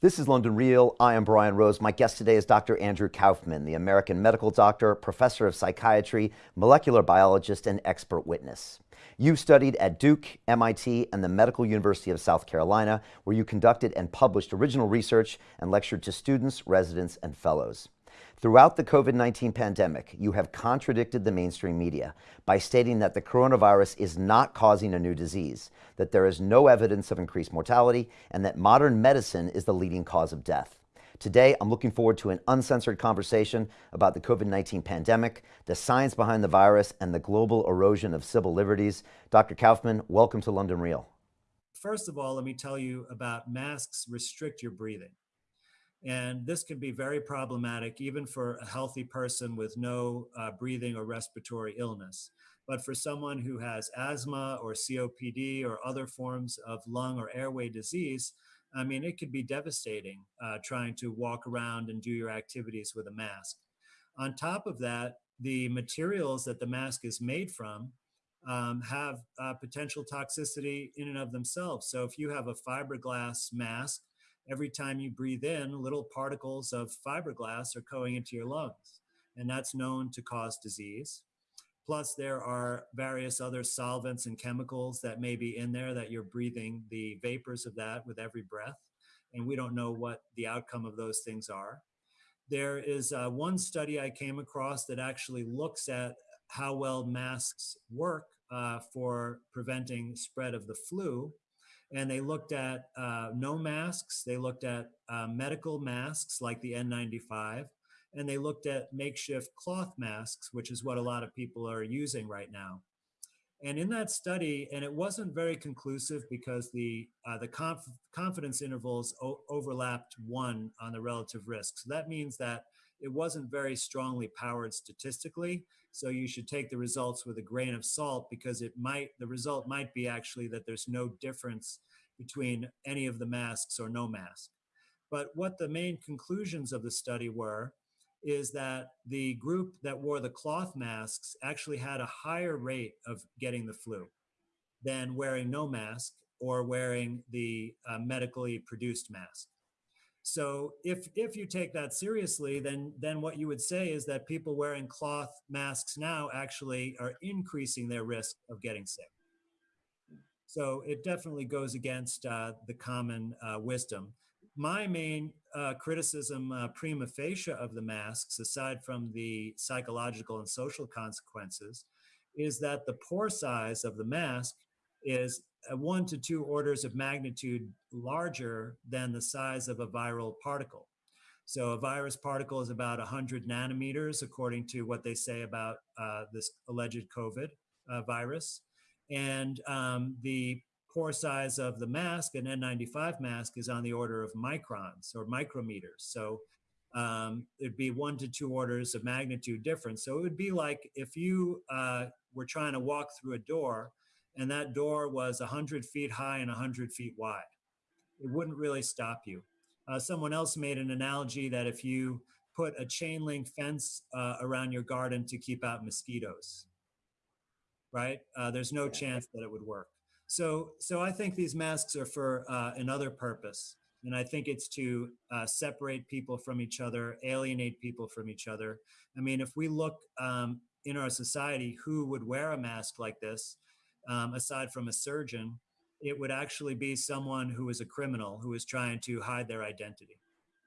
This is London Real. I am Brian Rose. My guest today is Dr. Andrew Kaufman, the American medical doctor, professor of psychiatry, molecular biologist, and expert witness. You studied at Duke, MIT, and the Medical University of South Carolina, where you conducted and published original research and lectured to students, residents, and fellows. Throughout the COVID 19 pandemic, you have contradicted the mainstream media by stating that the coronavirus is not causing a new disease, that there is no evidence of increased mortality, and that modern medicine is the leading cause of death. Today, I'm looking forward to an uncensored conversation about the COVID 19 pandemic, the science behind the virus, and the global erosion of civil liberties. Dr. Kaufman, welcome to London Real. First of all, let me tell you about masks restrict your breathing. And this can be very problematic even for a healthy person with no uh, breathing or respiratory illness. But for someone who has asthma or COPD or other forms of lung or airway disease, I mean, it could be devastating uh, trying to walk around and do your activities with a mask. On top of that, the materials that the mask is made from um, have uh, potential toxicity in and of themselves. So if you have a fiberglass mask every time you breathe in, little particles of fiberglass are going into your lungs, and that's known to cause disease. Plus, there are various other solvents and chemicals that may be in there that you're breathing the vapors of that with every breath, and we don't know what the outcome of those things are. There is uh, one study I came across that actually looks at how well masks work uh, for preventing spread of the flu and they looked at uh, no masks, they looked at uh, medical masks like the N95, and they looked at makeshift cloth masks, which is what a lot of people are using right now. And in that study, and it wasn't very conclusive because the uh, the conf confidence intervals overlapped one on the relative risk. So that means that it wasn't very strongly powered statistically. So you should take the results with a grain of salt because it might, the result might be actually that there's no difference between any of the masks or no mask. But what the main conclusions of the study were is that the group that wore the cloth masks actually had a higher rate of getting the flu than wearing no mask or wearing the uh, medically produced mask. So if if you take that seriously, then then what you would say is that people wearing cloth masks now actually are increasing their risk of getting sick. So it definitely goes against uh, the common uh, wisdom. My main uh, criticism uh, prima facie of the masks, aside from the psychological and social consequences, is that the pore size of the mask is one to two orders of magnitude larger than the size of a viral particle. So a virus particle is about 100 nanometers, according to what they say about uh, this alleged COVID uh, virus. And um, the pore size of the mask, an N95 mask, is on the order of microns or micrometers. So um, it'd be one to two orders of magnitude difference. So it would be like if you uh, were trying to walk through a door and that door was 100 feet high and 100 feet wide. It wouldn't really stop you. Uh, someone else made an analogy that if you put a chain link fence uh, around your garden to keep out mosquitoes, right? Uh, there's no chance that it would work. So, so I think these masks are for uh, another purpose. And I think it's to uh, separate people from each other, alienate people from each other. I mean, if we look um, in our society, who would wear a mask like this? Um, aside from a surgeon, it would actually be someone who is a criminal who is trying to hide their identity.